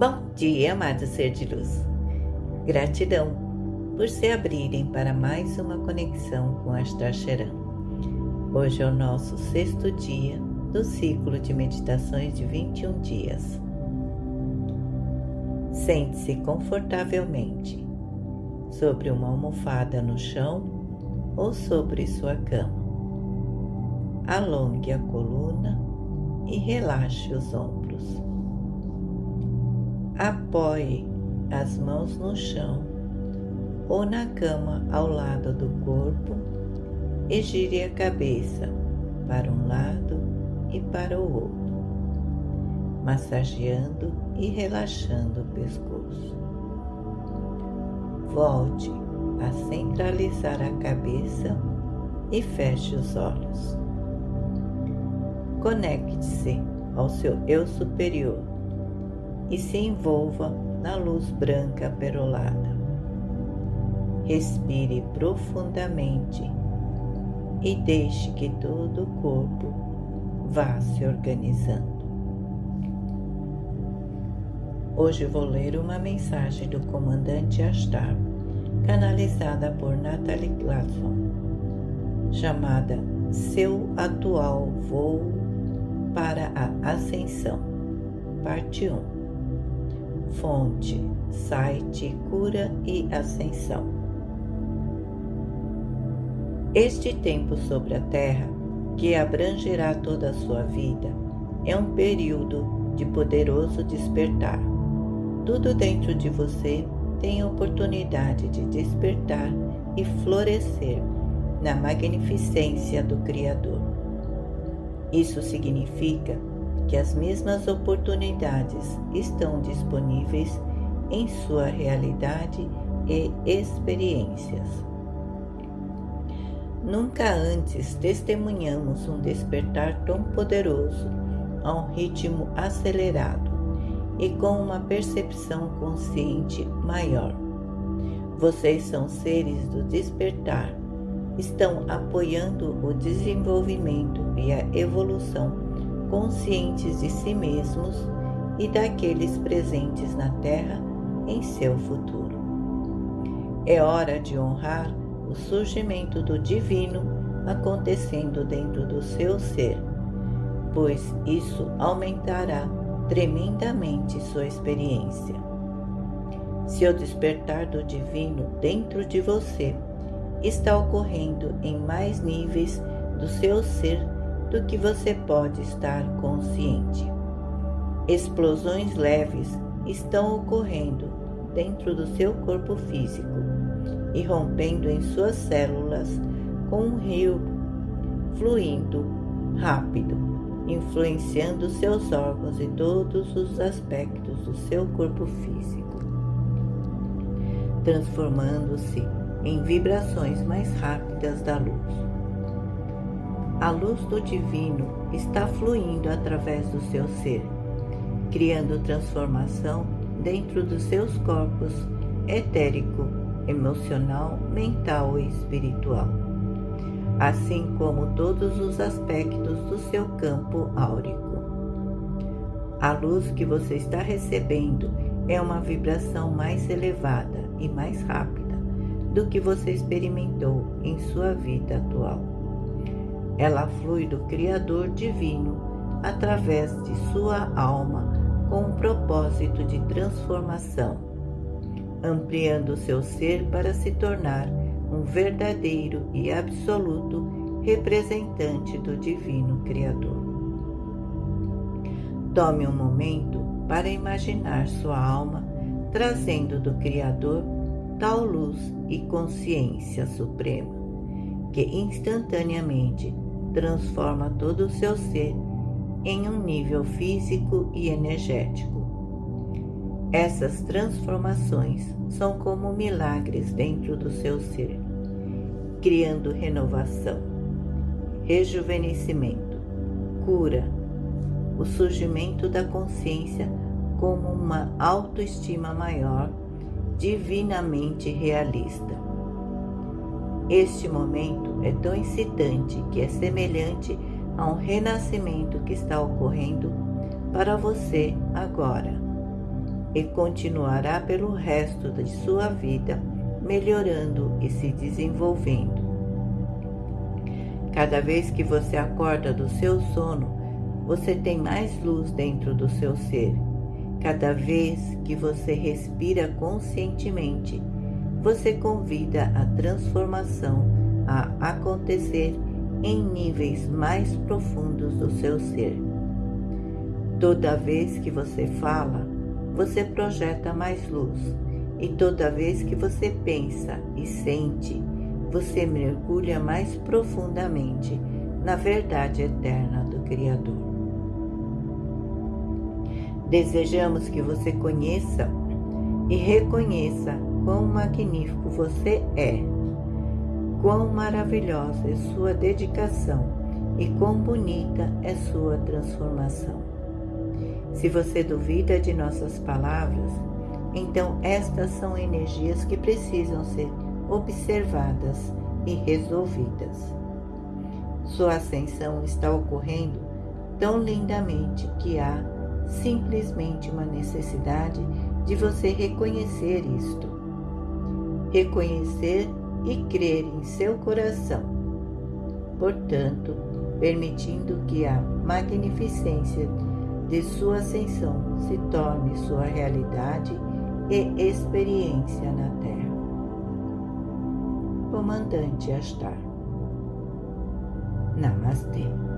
Bom dia, amado ser de luz. Gratidão por se abrirem para mais uma conexão com Astar. Hoje é o nosso sexto dia do ciclo de meditações de 21 dias. Sente-se confortavelmente sobre uma almofada no chão ou sobre sua cama. Alongue a coluna e relaxe os ombros. Apoie as mãos no chão ou na cama ao lado do corpo e gire a cabeça para um lado e para o outro, massageando e relaxando o pescoço. Volte a centralizar a cabeça e feche os olhos. Conecte-se ao seu eu superior e se envolva na luz branca perolada. Respire profundamente e deixe que todo o corpo vá se organizando. Hoje vou ler uma mensagem do comandante Astar, canalizada por Natalie Glasson, chamada Seu Atual Voo para a Ascensão, parte 1. Fonte, site Cura e Ascensão. Este tempo sobre a Terra, que abrangerá toda a sua vida, é um período de poderoso despertar. Tudo dentro de você tem a oportunidade de despertar e florescer na magnificência do Criador. Isso significa que as mesmas oportunidades estão disponíveis em sua realidade e experiências. Nunca antes testemunhamos um despertar tão poderoso a um ritmo acelerado e com uma percepção consciente maior. Vocês são seres do despertar, estão apoiando o desenvolvimento e a evolução conscientes de si mesmos e daqueles presentes na Terra em seu futuro. É hora de honrar o surgimento do Divino acontecendo dentro do seu ser, pois isso aumentará tremendamente sua experiência. Se o despertar do Divino dentro de você está ocorrendo em mais níveis do seu ser do que você pode estar consciente. Explosões leves estão ocorrendo dentro do seu corpo físico e rompendo em suas células com um rio fluindo rápido, influenciando seus órgãos e todos os aspectos do seu corpo físico, transformando-se em vibrações mais rápidas da luz. A luz do divino está fluindo através do seu ser, criando transformação dentro dos seus corpos etérico, emocional, mental e espiritual, assim como todos os aspectos do seu campo áurico. A luz que você está recebendo é uma vibração mais elevada e mais rápida do que você experimentou em sua vida atual. Ela flui do Criador Divino através de sua alma com um propósito de transformação, ampliando seu ser para se tornar um verdadeiro e absoluto representante do Divino Criador. Tome um momento para imaginar sua alma trazendo do Criador tal luz e consciência suprema que instantaneamente transforma todo o seu ser em um nível físico e energético. Essas transformações são como milagres dentro do seu ser, criando renovação, rejuvenescimento, cura, o surgimento da consciência como uma autoestima maior, divinamente realista este momento é tão excitante que é semelhante a um renascimento que está ocorrendo para você agora. e continuará pelo resto de sua vida melhorando e se desenvolvendo. Cada vez que você acorda do seu sono, você tem mais luz dentro do seu ser. Cada vez que você respira conscientemente, você convida a transformação a acontecer em níveis mais profundos do seu ser. Toda vez que você fala, você projeta mais luz, e toda vez que você pensa e sente, você mergulha mais profundamente na verdade eterna do Criador. Desejamos que você conheça e reconheça quão magnífico você é, quão maravilhosa é sua dedicação e quão bonita é sua transformação. Se você duvida de nossas palavras, então estas são energias que precisam ser observadas e resolvidas. Sua ascensão está ocorrendo tão lindamente que há simplesmente uma necessidade de você reconhecer isto. Reconhecer e crer em seu coração. Portanto, permitindo que a magnificência de sua ascensão se torne sua realidade e experiência na Terra. Comandante Astar. Namastê.